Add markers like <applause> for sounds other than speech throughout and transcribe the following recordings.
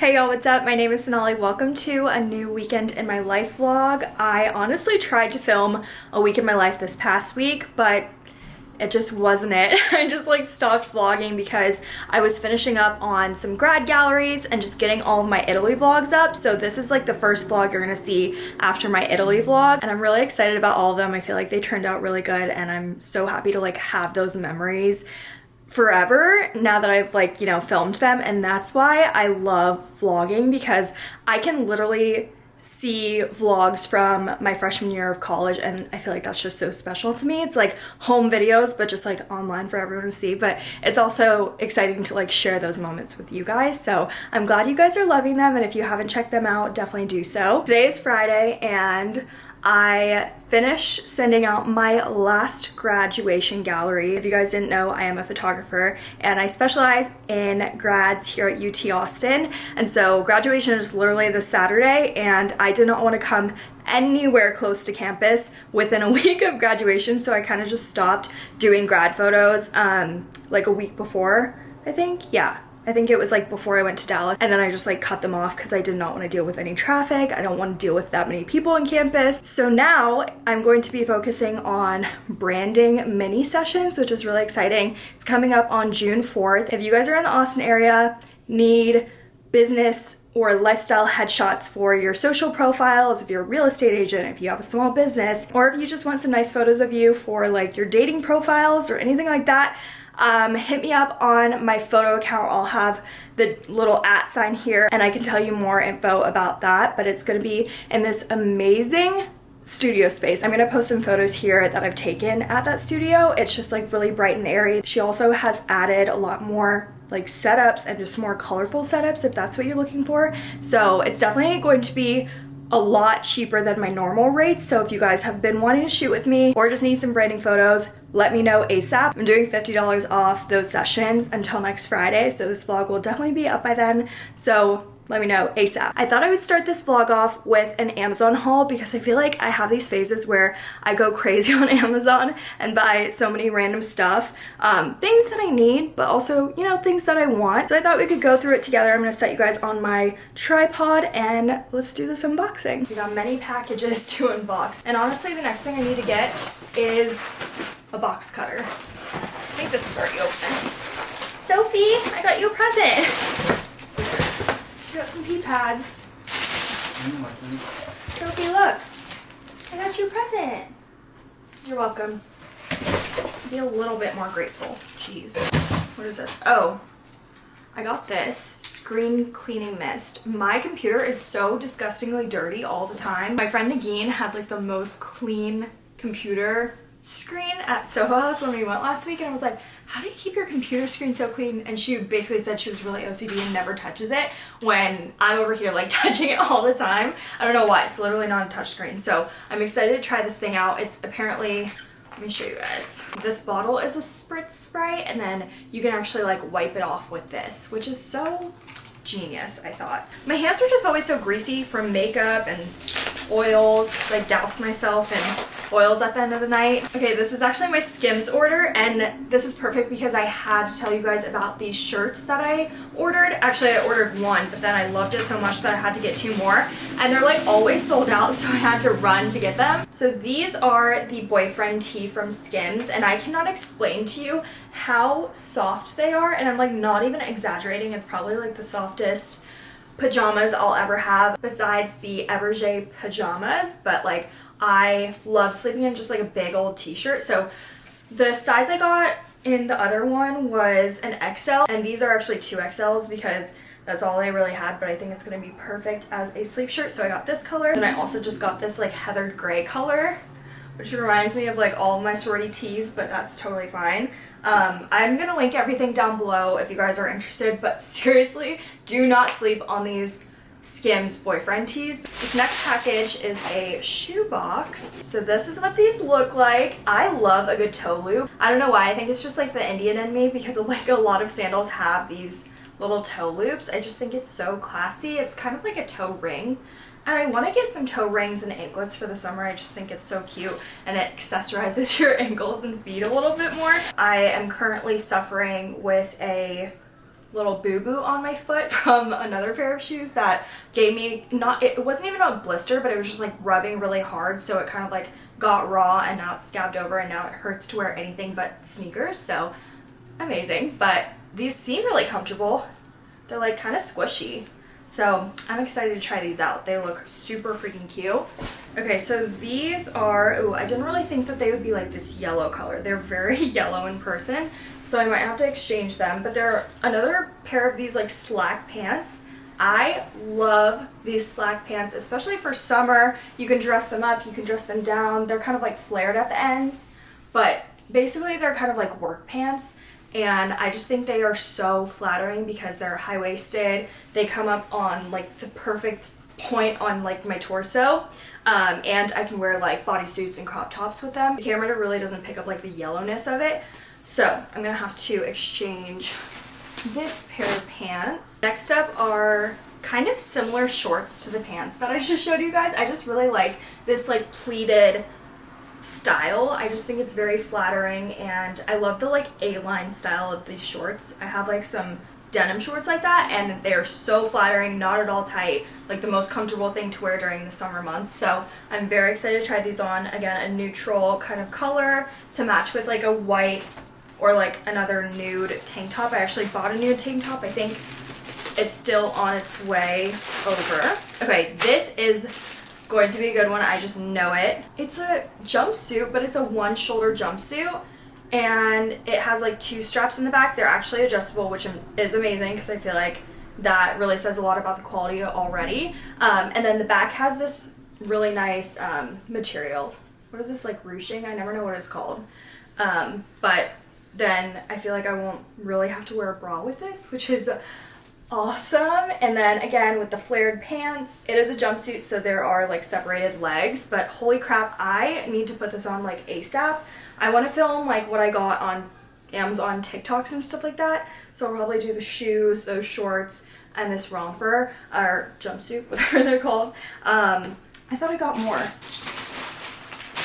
Hey y'all, what's up? My name is Sonali. Welcome to a new weekend in my life vlog. I honestly tried to film a week in my life this past week, but it just wasn't it. <laughs> I just like stopped vlogging because I was finishing up on some grad galleries and just getting all of my Italy vlogs up. So this is like the first vlog you're gonna see after my Italy vlog. And I'm really excited about all of them. I feel like they turned out really good and I'm so happy to like have those memories forever now that I've like, you know, filmed them. And that's why I love vlogging because I can literally see vlogs from my freshman year of college and I feel like that's just so special to me. It's like home videos but just like online for everyone to see but it's also exciting to like share those moments with you guys so I'm glad you guys are loving them and if you haven't checked them out definitely do so. Today is Friday and I finished sending out my last graduation gallery. If you guys didn't know, I am a photographer and I specialize in grads here at UT Austin. And so graduation is literally this Saturday and I did not want to come anywhere close to campus within a <laughs> week of graduation. So I kind of just stopped doing grad photos um, like a week before, I think. Yeah, I think it was like before I went to Dallas and then I just like cut them off because I did not want to deal with any traffic. I don't want to deal with that many people on campus. So now I'm going to be focusing on branding mini sessions, which is really exciting. It's coming up on June 4th. If you guys are in the Austin area, need business or lifestyle headshots for your social profiles, if you're a real estate agent, if you have a small business, or if you just want some nice photos of you for like your dating profiles or anything like that, um, hit me up on my photo account. I'll have the little at sign here and I can tell you more info about that, but it's gonna be in this amazing studio space. I'm gonna post some photos here that I've taken at that studio. It's just like really bright and airy. She also has added a lot more like setups and just more colorful setups if that's what you're looking for. So it's definitely going to be a lot cheaper than my normal rates. So if you guys have been wanting to shoot with me or just need some branding photos, let me know ASAP. I'm doing $50 off those sessions until next Friday. So this vlog will definitely be up by then. So let me know ASAP. I thought I would start this vlog off with an Amazon haul because I feel like I have these phases where I go <laughs> crazy on Amazon and buy so many random stuff. Um, things that I need, but also, you know, things that I want. So I thought we could go through it together. I'm gonna set you guys on my tripod and let's do this unboxing. We got many packages <laughs> to unbox. And honestly, the next thing I need to get is a box cutter. I think this is already open. Sophie, I got you a present. <laughs> She got some pee pads. Mm, Sophie, look. I got you a present. You're welcome. Be a little bit more grateful. Jeez. What is this? Oh, I got this screen cleaning mist. My computer is so disgustingly dirty all the time. My friend Nagin had like the most clean computer screen at Soho House when we went last week and I was like, how do you keep your computer screen so clean? And she basically said she was really OCD and never touches it when I'm over here like <laughs> touching it all the time. I don't know why, it's literally not a touch screen. So I'm excited to try this thing out. It's apparently, let me show you guys. This bottle is a spritz spray and then you can actually like wipe it off with this, which is so genius, I thought. My hands are just always so greasy from makeup and oils because I douse myself in oils at the end of the night. Okay, this is actually my Skims order and this is perfect because I had to tell you guys about these shirts that I ordered. Actually, I ordered one, but then I loved it so much that I had to get two more. And they're like always sold out, <laughs> so I had to run to get them. So these are the boyfriend tee from Skims and I cannot explain to you how soft they are and I'm like not even exaggerating. It's probably like the softest pajamas I'll ever have besides the Eberjey pajamas, but like I love sleeping in just like a big old t-shirt. So the size I got in the other one was an XL and these are actually two XLs because that's all I really had, but I think it's going to be perfect as a sleep shirt. So I got this color. And I also just got this like heathered gray color, which reminds me of like all my sorority tees, but that's totally fine. Um, I'm going to link everything down below if you guys are interested, but <laughs> seriously, do not sleep on these Skims boyfriend tees. This next package is a shoe box. So this is what these look like. I love a good toe loop. I don't know why, I think it's just like the Indian in me because <laughs> like a lot of sandals have these little toe loops. I just think it's so classy. It's kind of like a toe ring. And I want to get some toe rings and anklets for the summer. I just think it's so cute and it accessorizes <laughs> your ankles and feet a little bit more. I am currently suffering with a little boo-boo on my foot <laughs> from another pair of shoes that gave me not it wasn't even a blister but it was just like rubbing really hard so it kind of like got raw and now it's scabbed over and now it hurts to wear anything but sneakers so amazing but these seem really comfortable they're like kind of squishy so I'm excited to try these out they look super freaking cute okay so these are oh I didn't really think that they would be like this yellow color they're very <laughs> yellow in person so I might have to exchange them. But they're another pair of these like slack pants. I love these slack pants, especially for summer. You can dress them up, you can dress them down. They're kind of like flared at the ends, but basically they're kind of like work pants. And I just think they are so flattering because they're high-waisted. They come up on like the perfect point on like my torso. Um, and I can wear like bodysuits and crop tops with them. The camera really doesn't pick up like the yellowness of it, so I'm gonna have to exchange this pair of pants. Next up are kind of similar shorts to the pants that I just showed you guys. I just really like this like pleated style. I just think it's very flattering and I love the like A-line style of these shorts. I have like some denim shorts like that and they're so flattering, not at all tight, like the most comfortable thing to wear during the summer months. So I'm very excited to try these on. Again, a neutral kind of color to match with like a white or like another nude tank top. I actually bought a nude tank top. I think it's still on its way over. Okay, this is going to be a good one. I just know it. It's a jumpsuit, but it's a one shoulder jumpsuit and it has like two straps in the back. They're actually adjustable, which is amazing because I feel like that really says a lot about the quality already. Um, and then the back has this really nice um, material. What is this, like ruching? I never know what it's called. Um, but then I feel like I won't really have to wear a bra with this, which is awesome. And then again with the flared pants, it is a jumpsuit so there are like separated legs, but holy crap, I need to put this on like ASAP. I want to film like what I got on Amazon TikToks and stuff like that. So I'll probably do the shoes, those shorts, and this romper, or jumpsuit, <laughs> whatever they're called. Um, I thought I got more.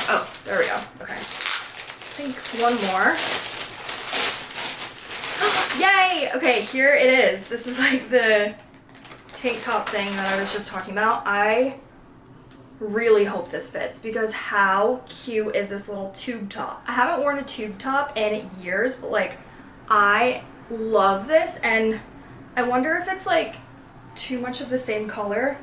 Oh, there we go. Okay. I think one more. Yay! Okay, here it is. This is like the tank top thing that I was just talking about. I really hope this fits because how cute is this little tube top? I haven't worn a tube top in years, but like I love this and I wonder if it's like too much of the same color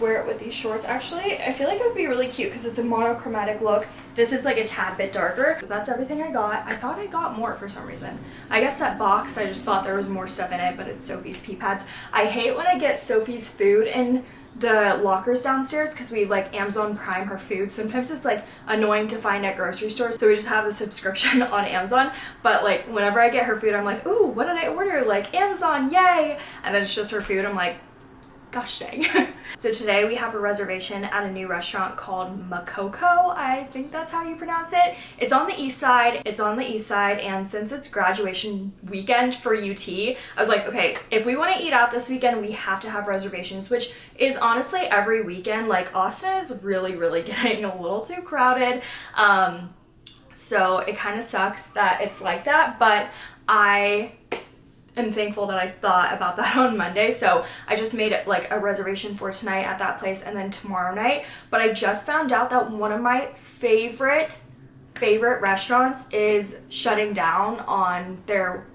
wear it with these shorts. Actually, I feel like it would be really cute because it's a monochromatic look. This is like a tad bit darker. So that's everything I got. I thought I got more for some reason. I guess that box, I just thought there was more stuff in it, but it's Sophie's pee pads. I hate when I get Sophie's food in the lockers downstairs because we like Amazon Prime her food. Sometimes it's like annoying to find at grocery stores, so we just have the subscription <laughs> on Amazon. But like whenever I get her food, I'm like, ooh, what did I order? Like Amazon, yay! And then it's just her food. I'm like, gosh dang. <laughs> so today we have a reservation at a new restaurant called Makoko. I think that's how you pronounce it. It's on the east side. It's on the east side and since it's graduation weekend for UT, I was like, okay, if we want to eat out this weekend, we have to have reservations, which is honestly every weekend. Like Austin is really, really <laughs> getting a little too crowded. Um, so it kind of sucks that it's like that, but I am thankful that I thought about <laughs> that on Monday. So I just made it like a reservation for tonight at that place and then tomorrow night. But I just found out that one of my favorite, favorite restaurants is shutting down on their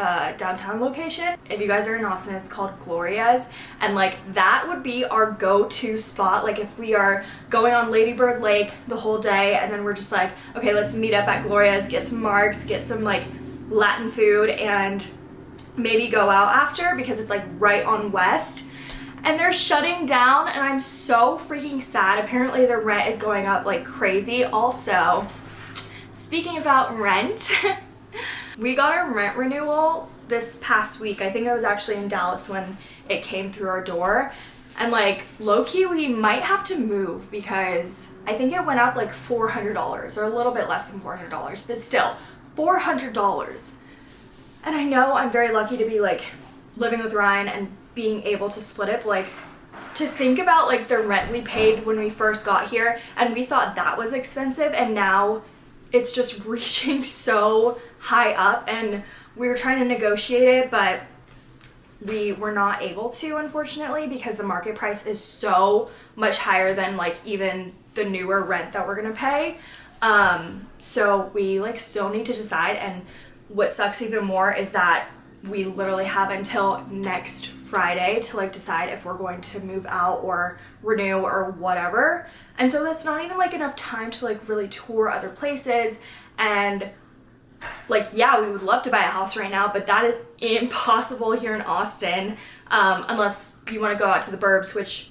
uh, downtown location. If you guys are in Austin, it's called Gloria's. And like that would be our go-to spot. Like if we are going on Ladybird Lake the whole day and then we're just like, okay, let's meet up at Gloria's, get some marks, get some like Latin food and maybe go out after because it's like right on West and they're shutting down and I'm so freaking sad. Apparently the rent is going up like crazy. Also, speaking about rent, <laughs> we got our rent renewal this past week. I think I was actually in Dallas when it came through our door. And like low-key we might have to move because I think it went up like $400 or a little bit less than $400, but still $400 and I know I'm very lucky to be like living with Ryan and being able to split it, like to think about like the rent we paid when we first got here and we thought that was expensive and now it's just <laughs> reaching so high up and we were trying to negotiate it but we were not able to unfortunately because the market price is so much higher than like even the newer rent that we're gonna pay. Um so we like still need to decide and what sucks even more is that we literally have until next Friday to like decide if we're going to move out or renew or whatever. And so that's not even like enough time to like really tour other places and like yeah we would love to buy a house right now but that is <laughs> impossible here in austin um, unless you want to go out to the burbs which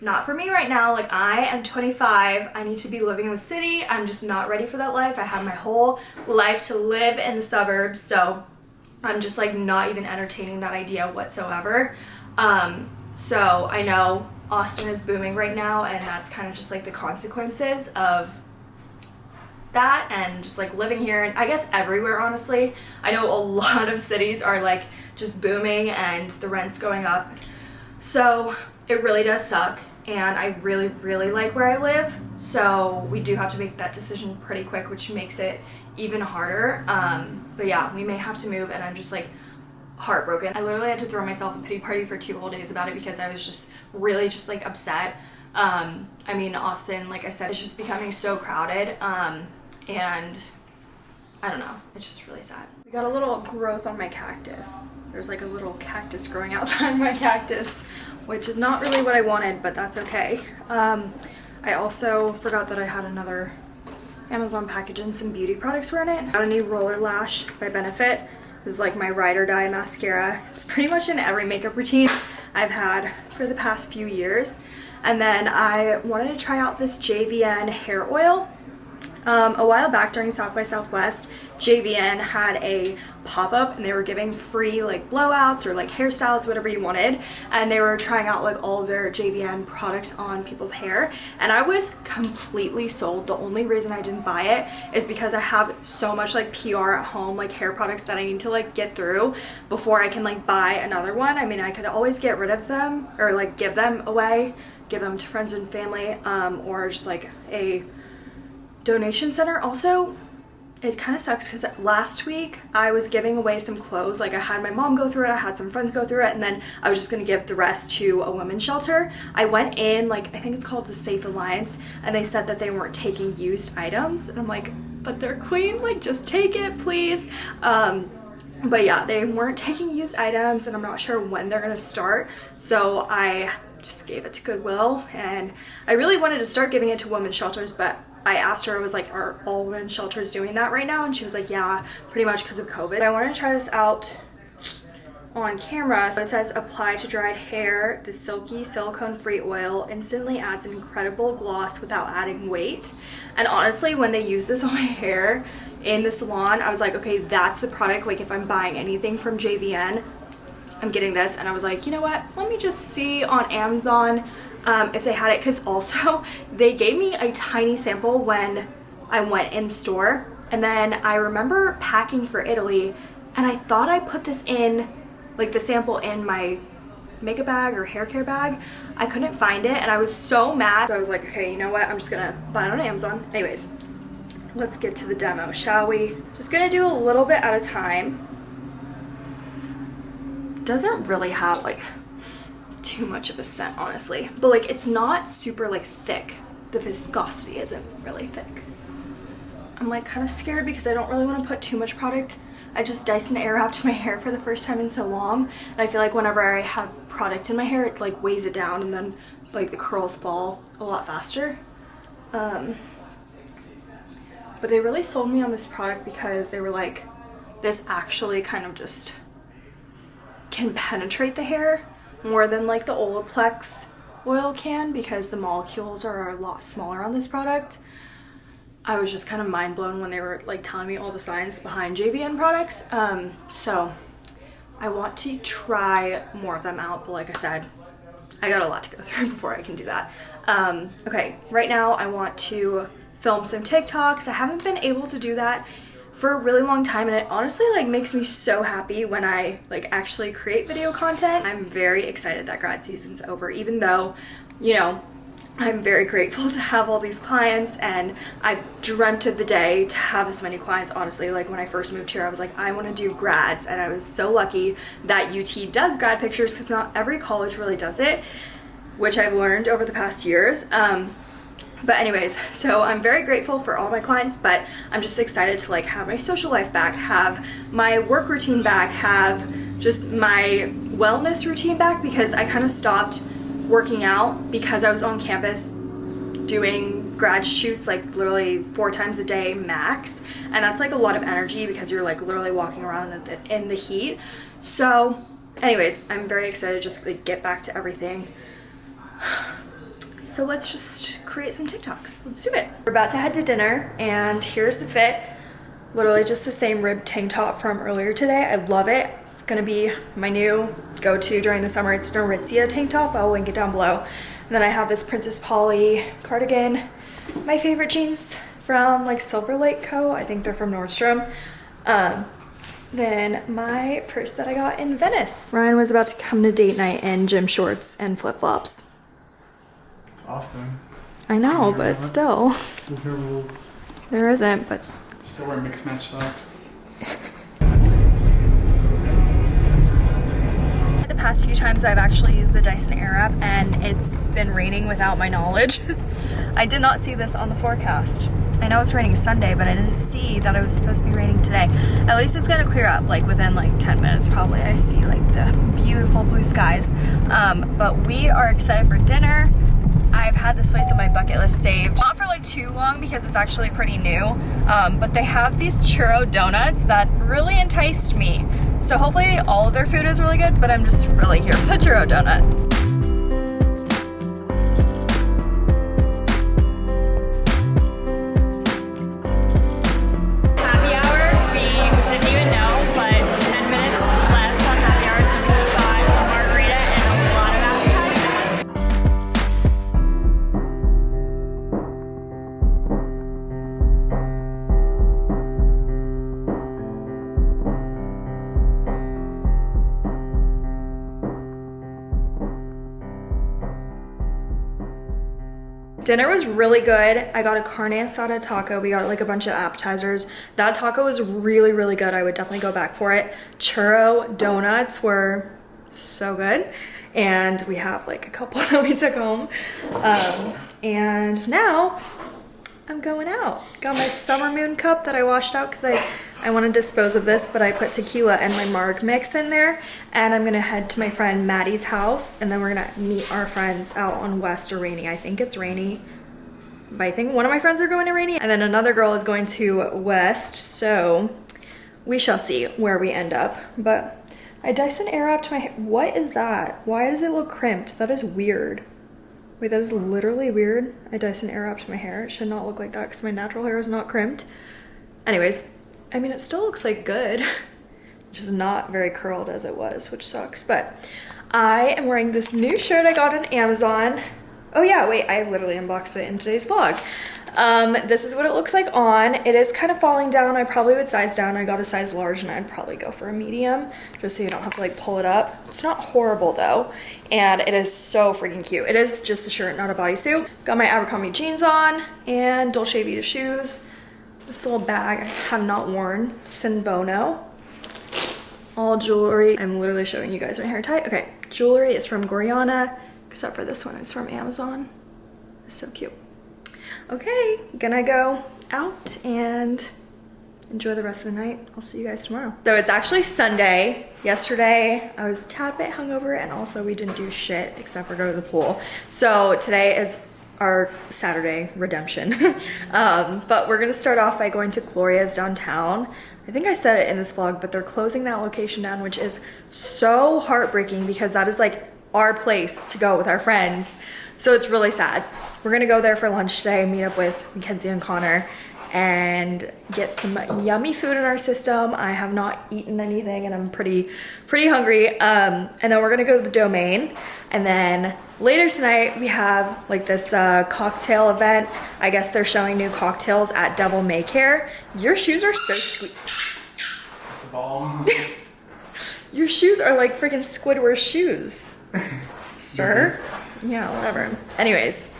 not for me right now. Like i am 25 i need to be living in the city. I'm just not ready for that life. I have my whole life to live in the suburbs so i'm just like not even entertaining that idea whatsoever. Um, so i know austin is booming right now and that's kind of just like the consequences of that and just like living here and I guess everywhere honestly. I know a <laughs> lot of cities are like just booming and the rent's going up. So it really does suck and I really really like where I live so we do have to make that decision pretty quick which makes it even harder um, but yeah we may have to move and I'm just like heartbroken. I literally had to throw myself a pity party for two whole days about it because I was just really just like upset. Um, I mean Austin like I said it's just becoming so crowded um, and I don't know, it's just really sad. We got a little growth on my cactus. There's like a little cactus growing <laughs> outside my cactus, which is not really what I wanted, but that's okay. Um, I also forgot that I had another Amazon package and some beauty products were in it. Got a new Roller Lash by Benefit. This is like my ride or die mascara. It's pretty much in every makeup routine I've had for the past few years. And then I wanted to try out this JVN hair oil. Um, a while back during South by Southwest, JVN had a pop-up and they were giving free like blowouts or like hairstyles, whatever you wanted. And they were trying out like all their JVN products on people's hair. And I was completely sold. The only reason I didn't buy it is because I have so much like PR at home, like hair products that I need to like get through before I can like buy another one. I mean, I could always get rid of them or like give them away, give them to friends and family um, or just like a donation center. Also, it kind of sucks because last week I was giving away some clothes. Like I had my mom go through it, I had some friends go through it, and then I was just gonna give the rest to a women's shelter. I went in, like I think it's called the Safe Alliance, and they said that they weren't taking used items. And I'm like, but they're clean, like just take it, please. Um, but yeah, they weren't taking used items and I'm not sure when they're gonna start. So I just gave it to Goodwill and I really wanted to start giving it to women's shelters, but I asked her, I was like, are all women's shelters doing that right now? And she was like, yeah, pretty much because of COVID. I wanted to try this out on camera. So it says apply to dried hair. The silky silicone free oil instantly adds an incredible gloss without adding weight. And honestly, when they use this <laughs> on my hair in the salon, I was like, okay, that's the product. Like if I'm buying anything from JVN, I'm getting this. And I was like, you know what? Let me just see on Amazon um, if they had it. Because also <laughs> they gave me a tiny sample when I went in store and then I remember packing for Italy and I thought I put this in like the sample in my makeup bag or hair care bag. I couldn't find it and I was so mad. So I was like okay you know what? I'm just gonna buy it on Amazon. Anyways let's get to the demo shall we? Just gonna do a little bit at a time doesn't really have like too much of a scent honestly. But like it's not super like thick. The viscosity isn't really thick. I'm like kind of scared because I don't really want to put too much product. I just Dyson Airwrapped my hair for the first time in so long and I feel like whenever I have product in my hair it like weighs it down and then like the curls fall a lot faster. Um, but they really sold me on this product because they were like this actually kind of just can penetrate the hair more than like the Olaplex oil can because the molecules are a lot smaller on this product. I was just kind of mind blown when they were like telling me all the science behind JVN products. Um, so I want to try more of them out, but like I said, I got a lot to go <laughs> through before I can do that. Um, okay, right now I want to film some TikToks. I haven't been able to do that for a really long time and it honestly like makes me so happy when I like actually create video content. I'm very excited that grad season's over even though, you know, I'm very grateful <laughs> to have all these clients and I dreamt of the day to have this many clients honestly like when I first moved here I was like I want to do grads and I was so lucky that UT does grad pictures because not every college really does it which I've learned over the past years um, but anyways so I'm very grateful for all my clients but I'm just excited to like have my social life back have my work routine back have just my wellness routine back because I kind of stopped working out because I was on campus doing grad shoots like literally four times a day max and that's like a lot of energy because you're like literally walking around in the, in the heat. So anyways i'm very excited to just like get back to everything so let's just create some tiktoks let's do it we're about to head to dinner and here's the fit literally just the same rib tank top from earlier today i love it it's gonna be my new go-to during the summer. It's an Aritzia tank top. I'll link it down below. And then I have this Princess Polly cardigan. My favorite jeans from like Silver Lake Co. I think they're from Nordstrom. Um, then my purse that I got in Venice. Ryan was about to come to date night in gym shorts and flip-flops. It's Austin. I know, but still. There's no rules. There isn't, but... Still wear mixed match socks. The past few times I've actually used the Dyson Airwrap and it's been raining without my knowledge. <laughs> I did not see this on the forecast. I know it's raining Sunday, but I didn't see that it was supposed to be raining today. At least it's gonna clear up like within like 10 minutes probably. I see like the beautiful blue skies. Um, but we are excited for dinner. I've had this place on my bucket list saved. Not for like too long because it's actually pretty new, um, but they have these churro donuts that really enticed me. So hopefully all of their food is really good, but I'm just really here for the churro donuts. Dinner was really good. I got a carne asada taco. We got like a bunch of appetizers. That taco was really, really good. I would definitely go back for it. Churro donuts were so good. And we have like a couple <laughs> that we took home. Um, and now I'm going out. Got my summer moon cup that I washed out because I, I want to dispose of this, but I put tequila and my marg mix in there. And I'm going to head to my friend Maddie's house and then we're going to meet our friends out on West or Rainy. I think it's Rainy. But I think one of my friends are going to Rainy and then another girl is going to West. So we shall see where we end up. But I Dyson Airwrapped my What is that? Why does it look crimped? That is weird. Wait, that is literally weird. I Dyson Airwrapped my hair. It should not look like that because my natural hair is not crimped. Anyways, I mean, it still looks like good. <laughs> Just not very curled as it was, which sucks. But I am wearing this new shirt I got on Amazon. Oh yeah, wait, I literally unboxed it in today's vlog. Um, this is what it looks like on. It is kind of falling down. I probably would size down. I got a size large and I'd probably go for a medium just so you don't have to like pull it up. It's not horrible though. And it is so freaking cute. It is just a shirt, not a bodysuit. Got my Abercrombie jeans on and Dolce Vita shoes. This little bag I have not worn. Sin Bono. All jewelry. I'm literally showing you guys my hair tie. Okay, jewelry is from Gorjana, except for this one. It's from Amazon. It's so cute okay, gonna go out and enjoy the rest of the night. I'll see you guys tomorrow. So it's actually Sunday. Yesterday I was tad bit hungover and also we didn't do shit except for go to the pool. So today is our Saturday redemption. <laughs> um, but we're gonna start off by going to Gloria's downtown. I think I said it in this vlog, but they're closing that location down, which is so heartbreaking because that is like our place to go with our friends. So it's really sad. We're gonna go there for lunch today, meet up with Mackenzie and Connor and get some yummy food in our system. I have not eaten anything and I'm pretty, pretty hungry. Um, and then we're gonna go to the Domain. And then later tonight we have like this uh, cocktail event. I guess they're showing new cocktails at Devil May Care. Your shoes are so sweet. <laughs> Your shoes are like freaking Squidward shoes. <laughs> Sir? Yeah, whatever. Anyways,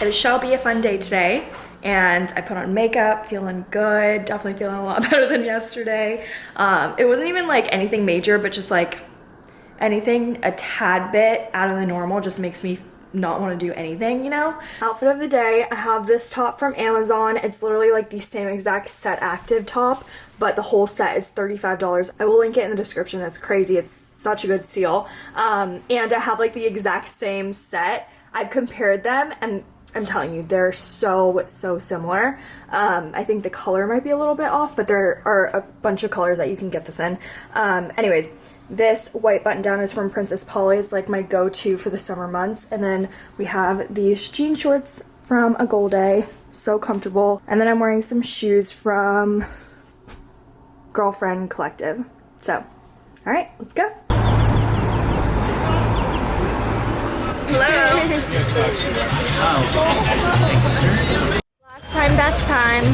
it shall be a fun day today. And I put on makeup, feeling good, definitely feeling a lot <laughs> better than yesterday. Um, it wasn't even like anything major, but just like anything a tad bit out of the normal just makes me not want to do anything, you know? Outfit of the day, I have this top from Amazon. It's literally like the same exact set active top, but the whole set is $35. I will link it in the description. It's crazy. It's such a good steal. Um, and I have like the exact same set. I've compared them and I'm telling you, they're so, so similar. Um, I think the color might be a little bit off, but there are a bunch of colors that you can get this in. Um, anyways, this white button down is from Princess Polly. It's like my go-to for the summer months. And then we have these jean shorts from Agolde. So comfortable. And then I'm wearing some shoes from Girlfriend Collective. So, all right, let's go. Hello. Last time, best time.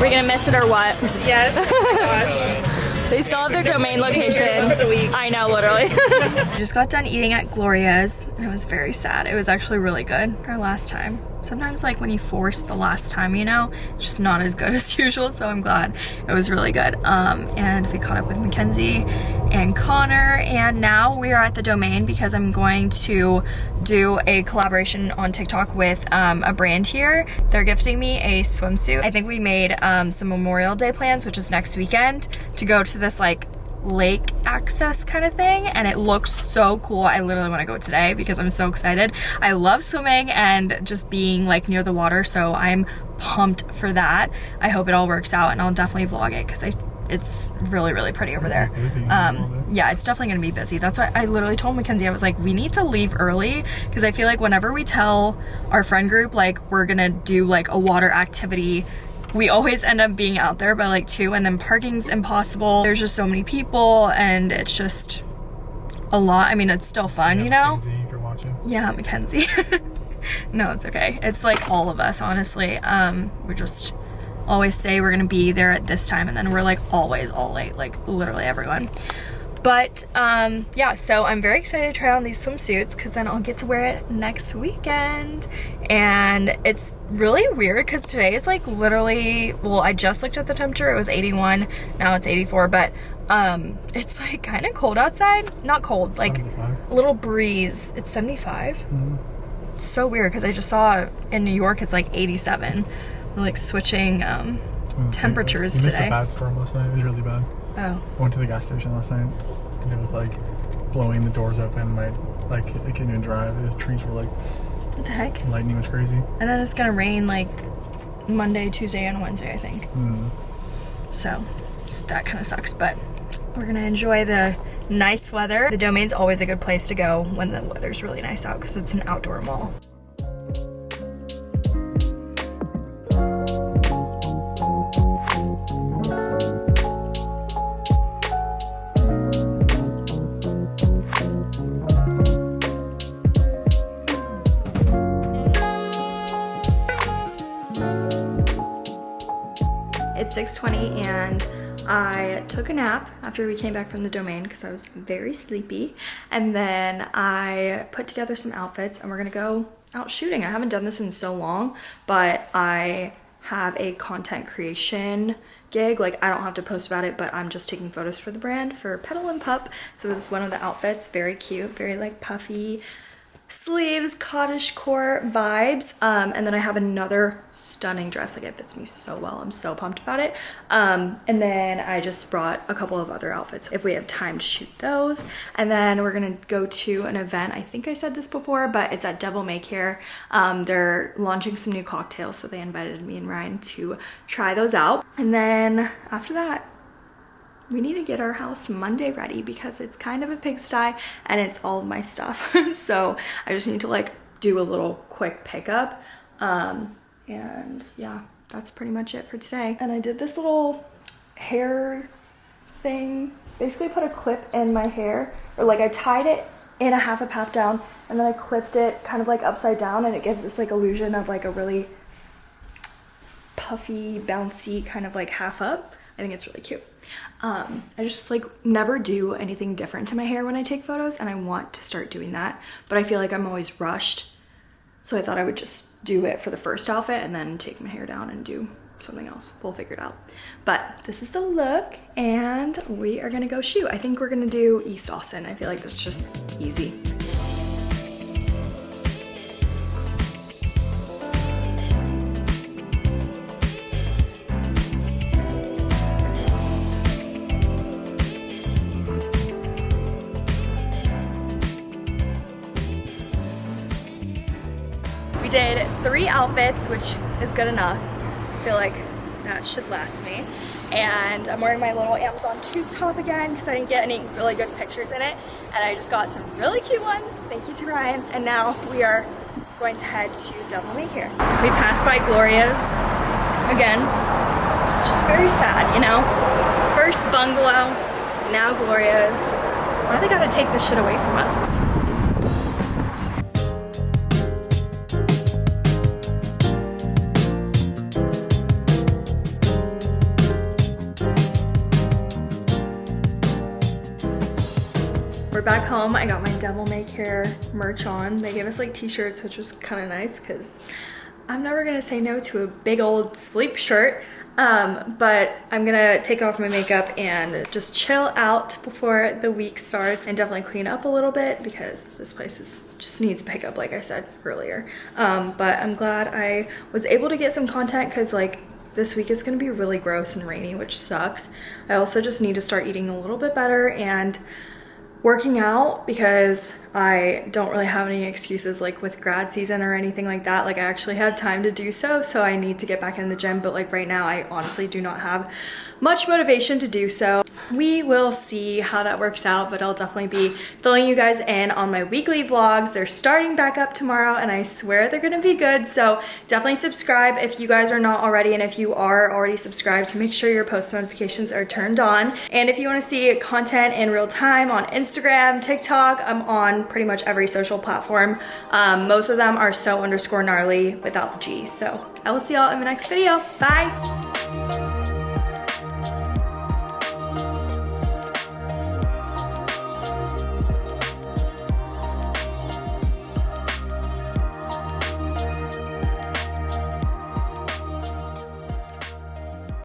We're gonna miss it or what? Yes. Oh <laughs> gosh. They still have their domain location. once a week. I know, literally. I <laughs> just got done eating at Gloria's and it was very sad. It was actually really good our last time. Sometimes like when you force the last time, you know, just not as good <laughs> as usual. So I'm glad it was really good. Um, and we caught up with Mackenzie and Connor and now we are at the domain because I'm going to do a collaboration on TikTok with um, a brand here. They're gifting me a swimsuit. I think we made um, some Memorial Day plans, which is next weekend, to go to this like lake access kind of thing and it looks so cool. I literally want to go today because i'm so excited. I love swimming and just being like near the water so i'm pumped for that. I hope it all works out and i'll definitely vlog it because i it's really really pretty over there. Um yeah it's definitely gonna be busy. That's why i literally told mackenzie i was like we need to leave early because i feel like whenever we tell our friend group like we're gonna do like a water activity we always end up being out there by like two and then parking's impossible there's just so many people and it's just a lot i mean it's still fun you know Mackenzie, you're watching. yeah, Mackenzie. <laughs> no, it's okay. It's like all of us, honestly. Um, we just always say we're gonna be there at this time, and then we're like always all late, like literally everyone. But um, yeah, so I'm very excited to try on these swimsuits because then I'll get to wear it next weekend. And it's really weird because today is like literally, well, I just looked at the temperature. It was 81, now it's 84, but um, <laughs> it's like kind of cold outside. Not cold, like a little breeze. It's 75. It's so weird because I just saw in New York it's like 87. We're like switching um, Mm, temperatures we missed today. a bad storm last night. It was really bad. Oh, I went to the gas station last night, and it was like blowing the doors open. My like I couldn't even drive. The trees were like what the heck? lightning was crazy. And then it's gonna rain like Monday, Tuesday, and Wednesday, I think. Mm. So that kind of sucks, but we're gonna enjoy the nice weather. The domain's always a good place to go when the weather's really nice out because it's an outdoor mall. 6.20 and I took a nap after we came back from the domain because I was very sleepy. And then I put together some outfits and we're gonna go out shooting. I haven't done this in so long, but I have a content creation gig. Like I don't have to post about it, but I'm just taking photos for the brand for Petal and Pup. So this is one of the outfits, very cute, very like puffy sleeves, cottage core vibes. Um, and then I have another stunning dress. Like it fits me so well. I'm so pumped about it. Um, and then I just brought a couple of other outfits if we have time to shoot those. And then we're gonna go to an event. I think I said this before, but it's at Devil May Care. Um, they're launching some new cocktails. So they invited me and Ryan to try those out. And then after that, we need to get our house Monday ready because it's kind of a pigsty and it's all my stuff. <laughs> so I just need to like do a little quick pickup. Um, and yeah, that's pretty much it for today. And I did this little hair thing, basically put a clip in my hair or like I tied it in a half a path down and then I clipped it kind of like upside down and it gives this like illusion of like a really puffy, bouncy kind of like half up. I think it's really cute. Um, I just like never do anything different to my hair when I take photos and I want to start doing that, but I feel like I'm always rushed So I thought I would just do it for the first outfit and then take my hair down and do something else. We'll figure it out. But this is the look and we are gonna go shoot. I think we're gonna do East Austin. I feel like that's just easy. Outfits, which is good enough. I feel like that should last me. And I'm wearing my little Amazon tube top again because I didn't get any really good pictures in it. And I just got some really cute ones. Thank you to Ryan. And now we are going to head to Devil May Care. We passed by Gloria's again. It's just very sad, you know? First bungalow, now Gloria's. Why they gotta take this shit away from us? Home. I got my Devil May Care merch on. They gave us like t-shirts, which was kind of nice because I'm never gonna say no to a big old sleep shirt. Um, but I'm gonna take off my makeup and just chill out before the week starts and definitely clean up a little bit because this place is just needs pickup like I said earlier. Um, but I'm glad I was able to get some content because like this week is going to be really gross and rainy, which sucks. I also just need to start eating a little bit better and working out because I don't really have any excuses like with grad season or anything like that. Like I actually have time to do so, so I need to get back in the gym. But like right now, I honestly do not have much motivation to do so. We will see how that works out, but I'll definitely be filling you guys in on my weekly vlogs. They're starting back up tomorrow and I swear they're gonna be good. So definitely subscribe if you guys are not already. And if you are already subscribed, to make sure your post notifications are turned on. And if you wanna see content in real time on Instagram, TikTok, I'm on pretty much every social platform. Um, most of them are so underscore gnarly without the G. So I will see y'all in the next video. Bye.